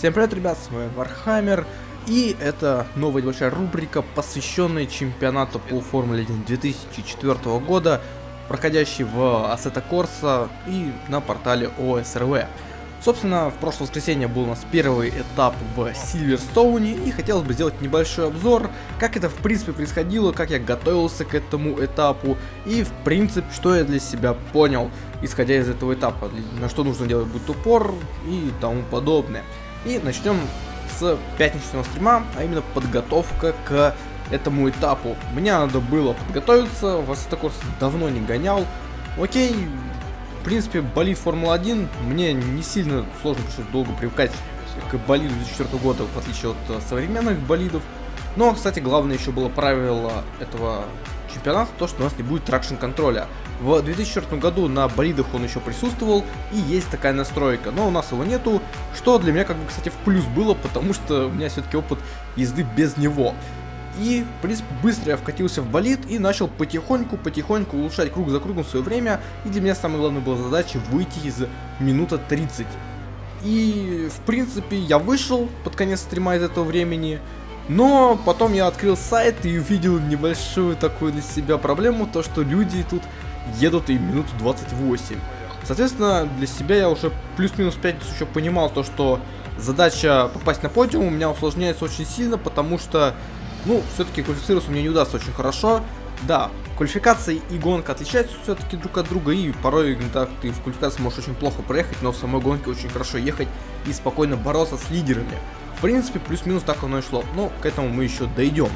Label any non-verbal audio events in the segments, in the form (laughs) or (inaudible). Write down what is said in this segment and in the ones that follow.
Всем привет, ребят, с вами Warhammer, и это новая небольшая рубрика, посвященная чемпионату по Формуле 1 2004 года, проходящий в Assetto Corsa и на портале ОСРВ. Собственно, в прошлое воскресенье был у нас первый этап в Сильверстоуне, и хотелось бы сделать небольшой обзор, как это в принципе происходило, как я готовился к этому этапу, и в принципе, что я для себя понял, исходя из этого этапа, на что нужно делать будет упор и тому подобное. И начнем с пятничного стрима, а именно подготовка к этому этапу. Мне надо было подготовиться, в Assetto давно не гонял. Окей, в принципе, болид Формула-1 мне не сильно сложно пришлось долго привыкать к болиду 2004 года, в отличие от э, современных болидов. Но, кстати, главное еще было правило этого чемпионата, то, что у нас не будет тракшн контроля. В 2004 году на болидах он еще присутствовал, и есть такая настройка, но у нас его нету, что для меня, как бы, кстати, в плюс было, потому что у меня все-таки опыт езды без него. И, в принципе, быстро я вкатился в болид и начал потихоньку-потихоньку улучшать круг за кругом свое время. И для меня самая главная была задача выйти из минута 30. И, в принципе, я вышел под конец стрима из этого времени. Но потом я открыл сайт и увидел небольшую такую для себя проблему, то что люди тут едут и минуту 28. Соответственно, для себя я уже плюс-минус 5 еще понимал то, что задача попасть на подиум у меня усложняется очень сильно, потому что ну, все-таки квалифицироваться мне не удастся очень хорошо. Да, квалификация и гонка отличаются все-таки друг от друга, и порой так ты в квалификации можешь очень плохо проехать, но в самой гонке очень хорошо ехать и спокойно бороться с лидерами. В принципе, плюс-минус так оно и шло, но к этому мы еще дойдем.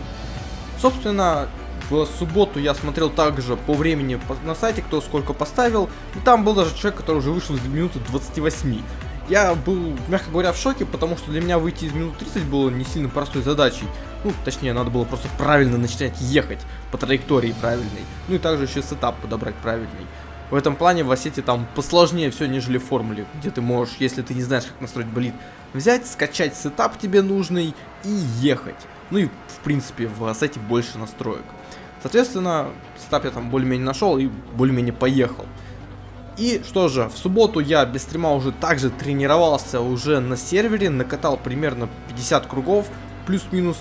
Собственно, в субботу я смотрел также по времени на сайте, кто сколько поставил, и там был даже человек, который уже вышел из минуты 28. Я был, мягко говоря, в шоке, потому что для меня выйти из минут 30 было не сильно простой задачей. Ну, точнее, надо было просто правильно начинать ехать по траектории правильной. Ну и также еще сетап подобрать правильный. В этом плане в Ассете там посложнее все, нежели в формуле, где ты можешь, если ты не знаешь, как настроить болид, взять, скачать сетап тебе нужный и ехать. Ну и, в принципе, в Ассете больше настроек. Соответственно, сетап я там более-менее нашел и более-менее поехал. И что же, в субботу я без стрима уже также тренировался уже на сервере, накатал примерно 50 кругов, плюс-минус,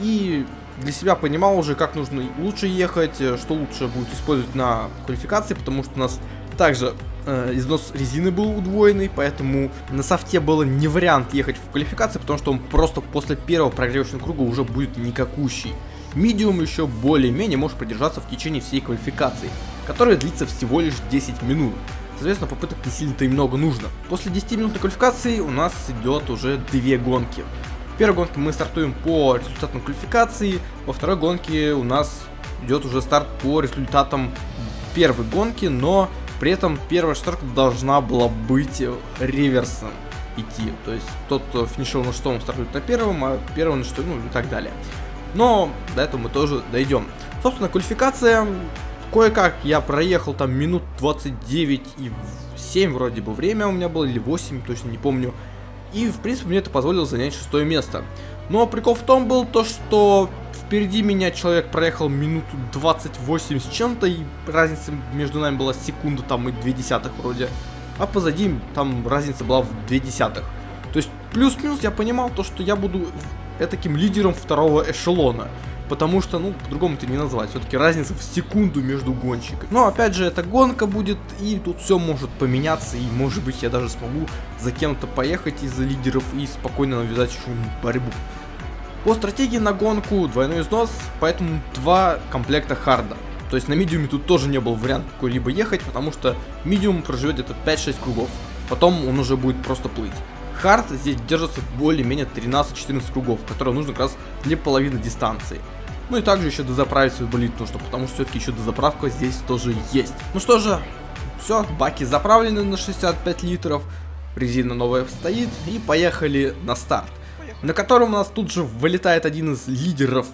и для себя понимал уже, как нужно лучше ехать, что лучше будет использовать на квалификации, потому что у нас также э, износ резины был удвоенный, поэтому на софте было не вариант ехать в квалификации, потому что он просто после первого прогревочного круга уже будет никакущий. Медиум еще более-менее может продержаться в течение всей квалификации которая длится всего лишь 10 минут. Соответственно, попыток не сильно-то и много нужно. После 10 минутной квалификации у нас идет уже две гонки. В первой гонке мы стартуем по результатам квалификации, во второй гонке у нас идет уже старт по результатам первой гонки, но при этом первая шестерка должна была быть реверсом идти. То есть тот, кто финишировал на шестом, стартует на первом, а первый на шестом, ну и так далее. Но до этого мы тоже дойдем. Собственно, квалификация Кое-как я проехал там минут 29 и 7 вроде бы время у меня было, или 8, точно не помню. И, в принципе, мне это позволило занять шестое место. Но прикол в том был то, что впереди меня человек проехал минуту 28 с чем-то, и разница между нами была секунда там и 2 десятых вроде. А позади там разница была в 2 десятых. То есть плюс-минус я понимал то, что я буду таким лидером второго эшелона потому что, ну, по-другому это не назвать. Все-таки разница в секунду между гонщиками. Но, опять же, это гонка будет, и тут все может поменяться, и, может быть, я даже смогу за кем-то поехать из лидеров и спокойно навязать еще борьбу. По стратегии на гонку двойной износ, поэтому два комплекта харда. То есть на медиуме тут тоже не был вариант какой-либо ехать, потому что медиум проживет где-то 5-6 кругов. Потом он уже будет просто плыть. Хард здесь держится более-менее 13-14 кругов, которые нужно как раз для половины дистанции. Ну и также еще дозаправить свой болит нужно, потому что все-таки еще дозаправка здесь тоже есть. Ну что же, все, баки заправлены на 65 литров, резина новая стоит и поехали на старт. На котором у нас тут же вылетает один из лидеров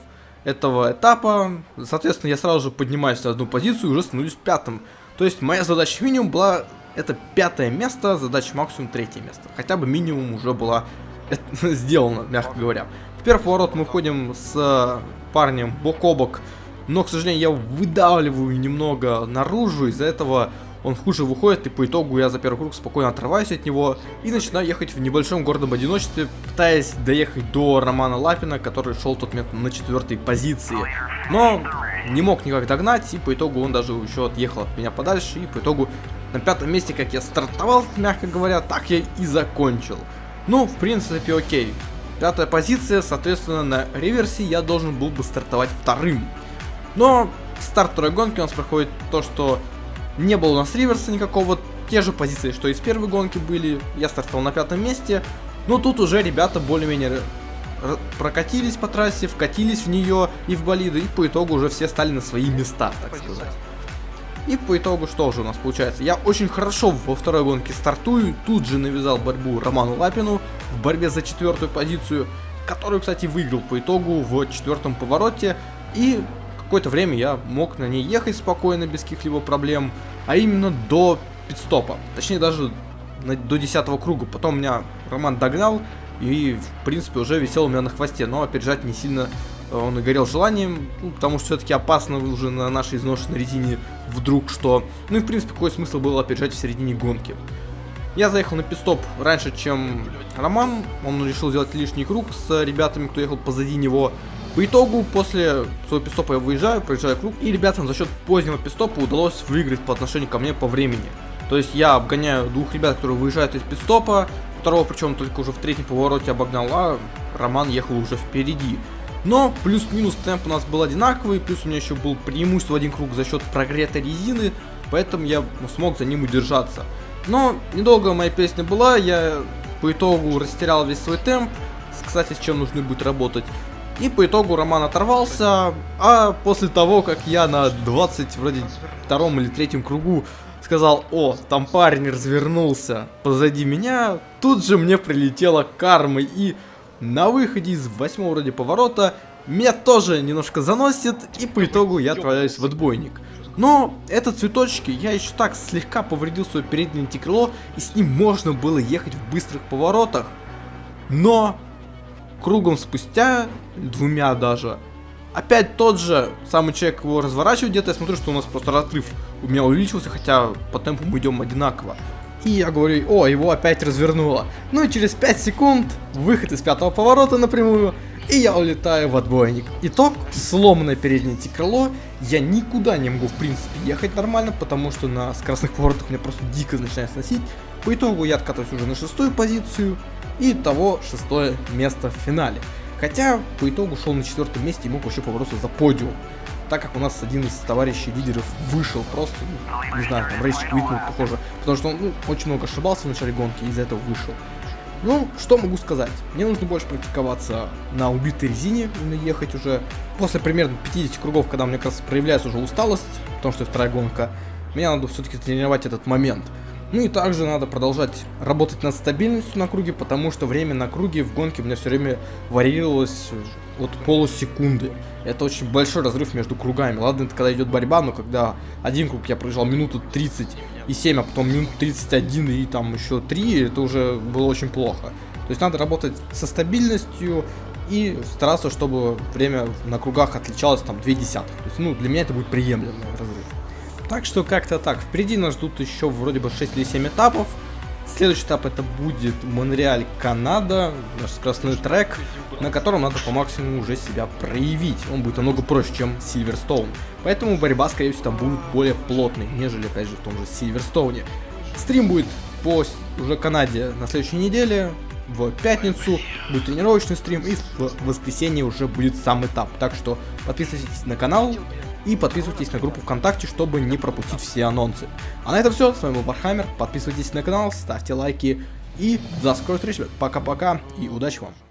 этого этапа. Соответственно, я сразу же поднимаюсь на одну позицию и уже становлюсь пятым. То есть моя задача минимум была это пятое место, задача максимум третье место. Хотя бы минимум уже была (laughs) сделана, мягко говоря. В первый поворот мы ходим с парнем бок о бок, но, к сожалению, я выдавливаю немного наружу, из-за этого он хуже выходит, и по итогу я за первый круг спокойно отрываюсь от него и начинаю ехать в небольшом городом одиночестве, пытаясь доехать до Романа Лапина, который шел в тот момент на четвертой позиции. Но не мог никак догнать, и по итогу он даже еще отъехал от меня подальше, и по итогу на пятом месте, как я стартовал, мягко говоря, так я и закончил. Ну, в принципе, окей. Пятая позиция, соответственно, на реверсе я должен был бы стартовать вторым. Но старт второй гонки у нас проходит то, что не было у нас реверса никакого, те же позиции, что и с первой гонки были. Я стартовал на пятом месте. Но тут уже ребята более-менее прокатились по трассе, вкатились в нее и в болиды, и по итогу уже все стали на свои места, так сказать. И по итогу что же у нас получается? Я очень хорошо во второй гонке стартую, тут же навязал борьбу Роману Лапину в борьбе за четвертую позицию, которую, кстати, выиграл по итогу в четвертом повороте. И какое-то время я мог на ней ехать спокойно, без каких-либо проблем, а именно до пидстопа. Точнее, даже до десятого круга. Потом меня Роман догнал и, в принципе, уже висел у меня на хвосте, но опережать не сильно э, он горел желанием, ну, потому что все-таки опасно уже на нашей изношенной резине вдруг что. Ну и, в принципе, какой смысл было опережать в середине гонки. Я заехал на пистоп раньше, чем Роман, он решил сделать лишний круг с ребятами, кто ехал позади него. По итогу, после своего пистопа я выезжаю, проезжаю круг, и ребятам за счет позднего пистопа удалось выиграть по отношению ко мне по времени. То есть я обгоняю двух ребят, которые выезжают из пистопа, второго причем только уже в третьем повороте обогнал, а Роман ехал уже впереди. Но плюс-минус темп у нас был одинаковый, плюс у меня еще был преимущество в один круг за счет прогретой резины, поэтому я смог за ним удержаться. Но недолго моя песня была, я по итогу растерял весь свой темп, кстати, с чем нужно будет работать. И по итогу Роман оторвался, а после того, как я на 20, вроде втором или третьем кругу сказал, о, там парень развернулся позади меня, тут же мне прилетела карма и на выходе из восьмого вроде поворота меня тоже немножко заносит и по итогу я отправляюсь в отбойник. Но это цветочки, я еще так слегка повредил свое переднее антикрыло и с ним можно было ехать в быстрых поворотах. Но кругом спустя, двумя даже, опять тот же самый человек его разворачивает где-то, я смотрю, что у нас просто разрыв у меня увеличился, хотя по темпу мы идем одинаково. И я говорю, о, его опять развернуло. Ну и через 5 секунд, выход из пятого поворота напрямую, и я улетаю в отбойник. Итог, сломанное переднее крыло, я никуда не могу в принципе ехать нормально, потому что на скоростных поворотах меня просто дико начинает сносить. По итогу я откатываюсь уже на шестую позицию, и того шестое место в финале. Хотя по итогу шел на четвертом месте и мог вообще побороться за подиум. Так как у нас один из товарищей лидеров вышел просто, ну, не знаю, там рейс квитнул, похоже, потому что он ну, очень много ошибался в начале гонки и из-за этого вышел. Ну, что могу сказать? Мне нужно больше практиковаться на убитой резине, именно ехать уже. После примерно 50 кругов, когда у меня как раз проявляется уже усталость, потому что вторая гонка, мне надо все-таки тренировать этот момент. Ну и также надо продолжать работать над стабильностью на круге, потому что время на круге в гонке у меня все время варьировалось от полусекунды. Это очень большой разрыв между кругами. Ладно, это когда идет борьба, но когда один круг я проезжал минуту 30 и 7, а потом минут 31 и там еще 3, это уже было очень плохо. То есть надо работать со стабильностью и стараться, чтобы время на кругах отличалось там 2 десятых. То есть, ну, для меня это будет приемлемый разрыв. Так что как-то так. Впереди нас ждут еще вроде бы 6 или 7 этапов. Следующий этап это будет Монреаль, Канада, наш скоростной трек, на котором надо по максимуму уже себя проявить. Он будет намного проще, чем Сильверстоун. Поэтому борьба, скорее всего, там будет более плотной, нежели, опять же, в том же Сильверстоуне. Стрим будет по уже Канаде на следующей неделе. В пятницу будет тренировочный стрим и в воскресенье уже будет сам этап. Так что подписывайтесь на канал, и подписывайтесь на группу ВКонтакте, чтобы не пропустить все анонсы. А на этом все, с вами был Warhammer, подписывайтесь на канал, ставьте лайки и до скорой встречи, пока-пока и удачи вам!